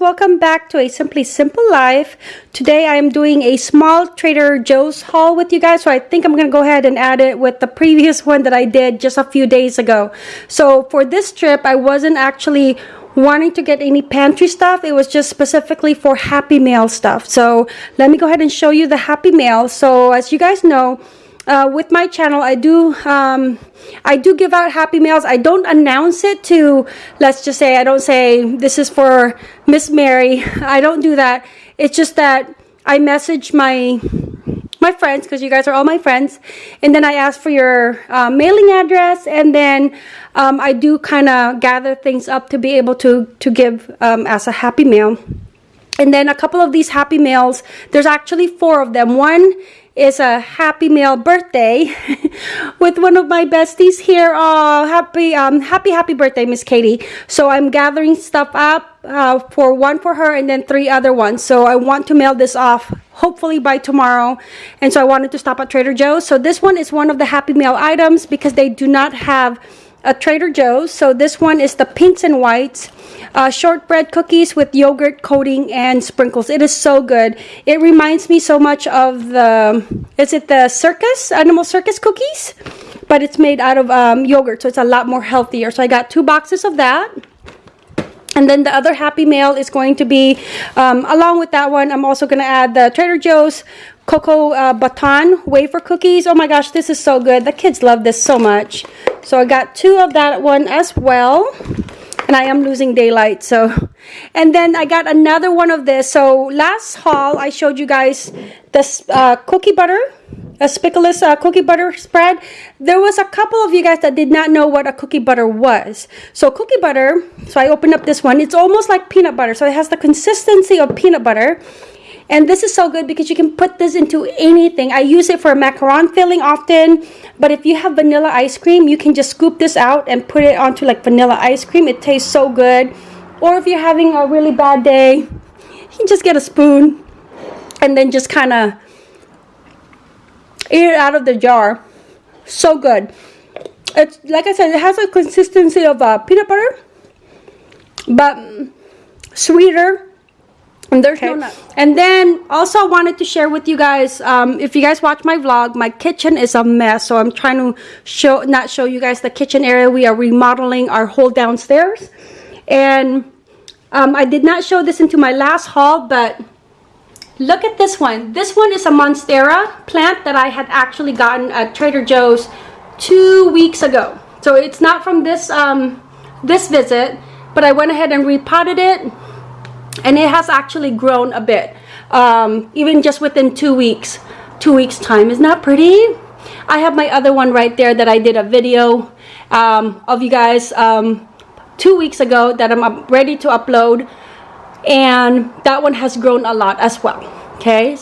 welcome back to a simply simple life. Today I am doing a small Trader Joe's haul with you guys so I think I'm gonna go ahead and add it with the previous one that I did just a few days ago. So for this trip I wasn't actually wanting to get any pantry stuff. It was just specifically for happy mail stuff. So let me go ahead and show you the happy mail. So as you guys know uh, with my channel, I do um, I do give out happy mails. I don't announce it to, let's just say, I don't say this is for Miss Mary. I don't do that. It's just that I message my my friends because you guys are all my friends and then I ask for your uh, mailing address and then um, I do kind of gather things up to be able to to give um, as a happy mail and then a couple of these happy mails there's actually four of them one is a happy mail birthday with one of my besties here. Oh, happy, um, happy, happy birthday, Miss Katie. So I'm gathering stuff up uh, for one for her and then three other ones. So I want to mail this off hopefully by tomorrow. And so I wanted to stop at Trader Joe's. So this one is one of the happy mail items because they do not have a Trader Joe's. So this one is the pinks and whites uh, shortbread cookies with yogurt coating and sprinkles. It is so good. It reminds me so much of the, is it the circus, animal circus cookies? But it's made out of um, yogurt, so it's a lot more healthier. So I got two boxes of that. And then the other Happy Mail is going to be, um, along with that one, I'm also going to add the Trader Joe's Cocoa uh, Baton wafer cookies. Oh my gosh, this is so good. The kids love this so much. So I got two of that one as well and I am losing daylight so. And then I got another one of this. So last haul I showed you guys this uh, cookie butter a speculoos uh, cookie butter spread. There was a couple of you guys that did not know what a cookie butter was. So cookie butter so I opened up this one. It's almost like peanut butter so it has the consistency of peanut butter and this is so good because you can put this into anything. I use it for macaron filling often. But if you have vanilla ice cream, you can just scoop this out and put it onto like vanilla ice cream. It tastes so good. Or if you're having a really bad day, you can just get a spoon and then just kind of eat it out of the jar. So good. It's like I said, it has a consistency of uh, peanut butter, but sweeter and there's okay. no nut. And then also I wanted to share with you guys, um, if you guys watch my vlog, my kitchen is a mess. So I'm trying to show, not show you guys the kitchen area. We are remodeling our whole downstairs. And um, I did not show this into my last haul, but look at this one. This one is a Monstera plant that I had actually gotten at Trader Joe's two weeks ago. So it's not from this, um, this visit, but I went ahead and repotted it and it has actually grown a bit. Um, even just within two weeks two weeks time. Isn't that pretty? I have my other one right there that I did a video um, of you guys um, two weeks ago that I'm ready to upload. And that one has grown a lot as well. Okay?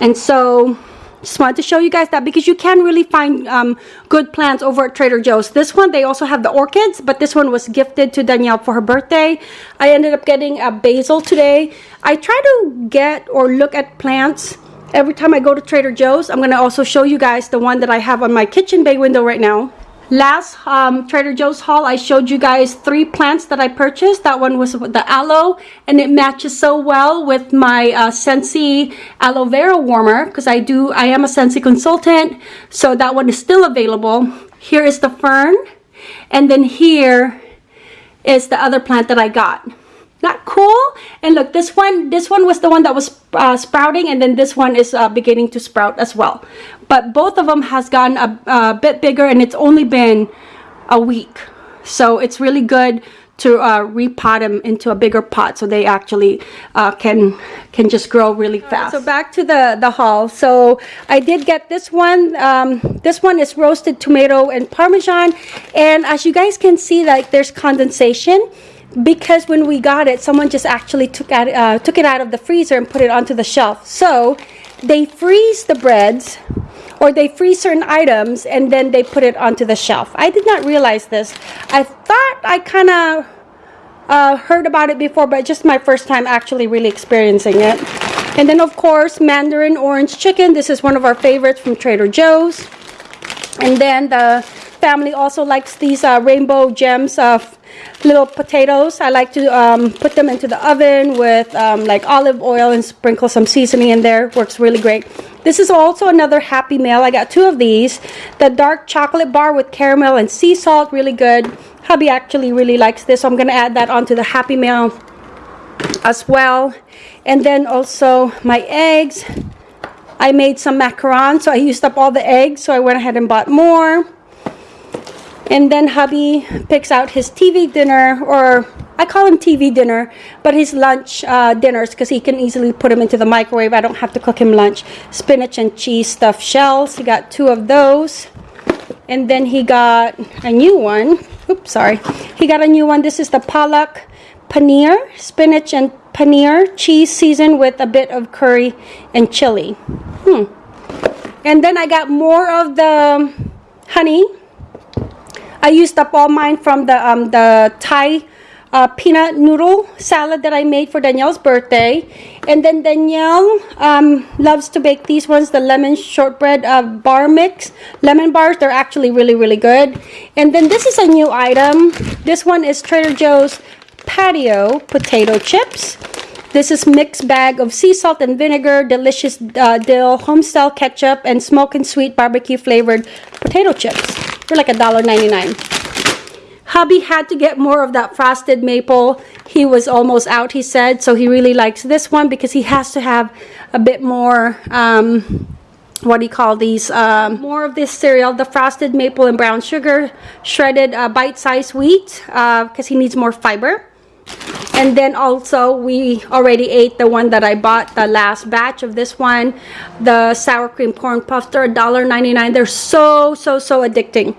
And so just wanted to show you guys that because you can really find um, good plants over at Trader Joe's. This one, they also have the orchids, but this one was gifted to Danielle for her birthday. I ended up getting a basil today. I try to get or look at plants every time I go to Trader Joe's. I'm going to also show you guys the one that I have on my kitchen bay window right now. Last um, Trader Joe's haul, I showed you guys three plants that I purchased. That one was the aloe, and it matches so well with my uh, Scentsy aloe vera warmer because I do, I am a Scentsy consultant, so that one is still available. Here is the fern, and then here is the other plant that I got not cool and look this one this one was the one that was uh, sprouting and then this one is uh, beginning to sprout as well but both of them has gotten a, a, bit bigger and it's only been a week so it's really good to uh, repot them into a bigger pot so they actually uh, can can just grow really fast. so back to the the haul. So I did get this one. Um, this one is roasted tomato and parmesan, and as you guys can see, like there's condensation because when we got it, someone just actually took, out, uh, took it out of the freezer and put it onto the shelf. So they freeze the breads or they freeze certain items and then they put it onto the shelf. I did not realize this. I thought I kind of uh, heard about it before, but just my first time actually really experiencing it. And then of course, Mandarin Orange Chicken. This is one of our favorites from Trader Joe's. And then the family also likes these uh, rainbow gems of little potatoes. I like to um, put them into the oven with um, like olive oil and sprinkle some seasoning in there. Works really great. This is also another Happy Mail. I got two of these. The dark chocolate bar with caramel and sea salt, really good. Hubby actually really likes this, so I'm going to add that onto the Happy Mail as well. And then also my eggs. I made some macarons, so I used up all the eggs, so I went ahead and bought more. And then hubby picks out his TV dinner, or I call him TV dinner, but his lunch uh, dinners because he can easily put them into the microwave. I don't have to cook him lunch. Spinach and cheese stuffed shells. He got two of those. And then he got a new one. Oops, sorry. He got a new one. This is the Palak paneer, spinach and paneer, cheese seasoned with a bit of curry and chili. Hmm. And then I got more of the honey. I used up all mine from the um, the Thai uh, peanut noodle salad that I made for Danielle's birthday. And then Danielle um, loves to bake these ones, the lemon shortbread uh, bar mix. Lemon bars, they're actually really, really good. And then this is a new item. This one is Trader Joe's patio potato chips. This is mixed bag of sea salt and vinegar, delicious uh, dill, homestyle ketchup, and smoke and sweet barbecue flavored potato chips. They're like $1.99. Hubby had to get more of that frosted maple. He was almost out, he said, so he really likes this one because he has to have a bit more, um, what do you call these? Um, more of this cereal, the frosted maple and brown sugar, shredded uh, bite-sized wheat because uh, he needs more fiber. And then also we already ate the one that I bought, the last batch of this one, the sour cream corn puffs. They're $1.99. They're so, so, so addicting.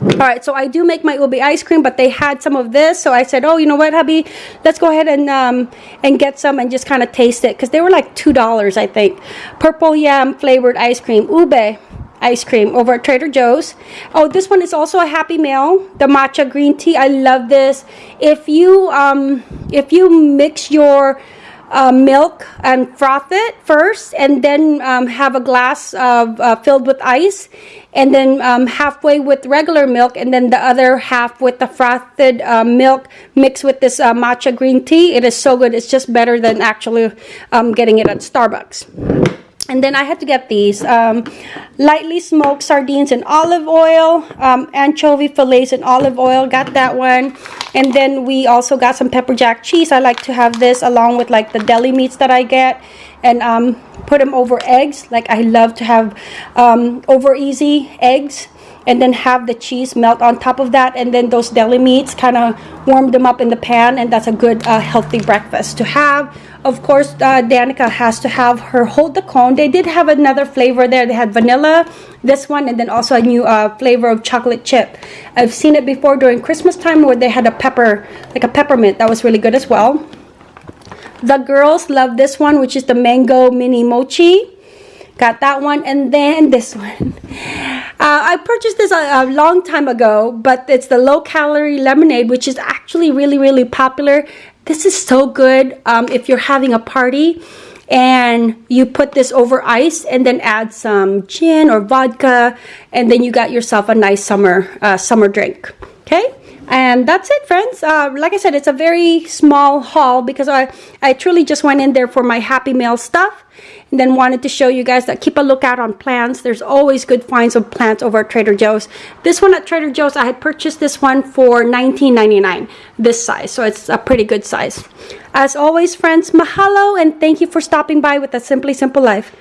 All right, so I do make my ube ice cream, but they had some of this, so I said, "Oh, you know what, hubby? Let's go ahead and um, and get some and just kind of taste it because they were like two dollars, I think. Purple yam flavored ice cream, ube ice cream over at Trader Joe's. Oh, this one is also a Happy Mail, the matcha green tea. I love this. If you um, if you mix your uh, milk and froth it first and then um, have a glass of uh, filled with ice and then um, halfway with regular milk and then the other half with the frothed uh, milk mixed with this uh, matcha green tea it is so good it's just better than actually um, getting it at Starbucks and then I had to get these um, lightly smoked sardines in olive oil, um, anchovy fillets in olive oil. Got that one. And then we also got some pepper jack cheese. I like to have this along with like the deli meats that I get and um, put them over eggs. Like I love to have um, over easy eggs and then have the cheese melt on top of that and then those deli meats kind of warm them up in the pan and that's a good uh, healthy breakfast to have. Of course uh, Danica has to have her hold the cone. They did have another flavor there. They had vanilla this one and then also a new uh, flavor of chocolate chip. I've seen it before during Christmas time where they had a pepper like a peppermint. That was really good as well. The girls love this one which is the mango mini mochi. Got that one and then this one I purchased this a, a, long time ago but it's the low calorie lemonade which is actually really really popular. This is so good um, if you're having a party and you put this over ice and then add some gin or vodka and then you got yourself a nice summer uh, summer drink okay and that's it friends. Uh, like I said it's a very small haul because I, I truly just went in there for my Happy Mail stuff and then wanted to show you guys that keep a lookout on plants. There's always good finds of plants over at Trader Joe's. This one at Trader Joe's I had purchased this one for $19.99 this size. So it's a pretty good size. As always friends mahalo and thank you for stopping by with a simply simple life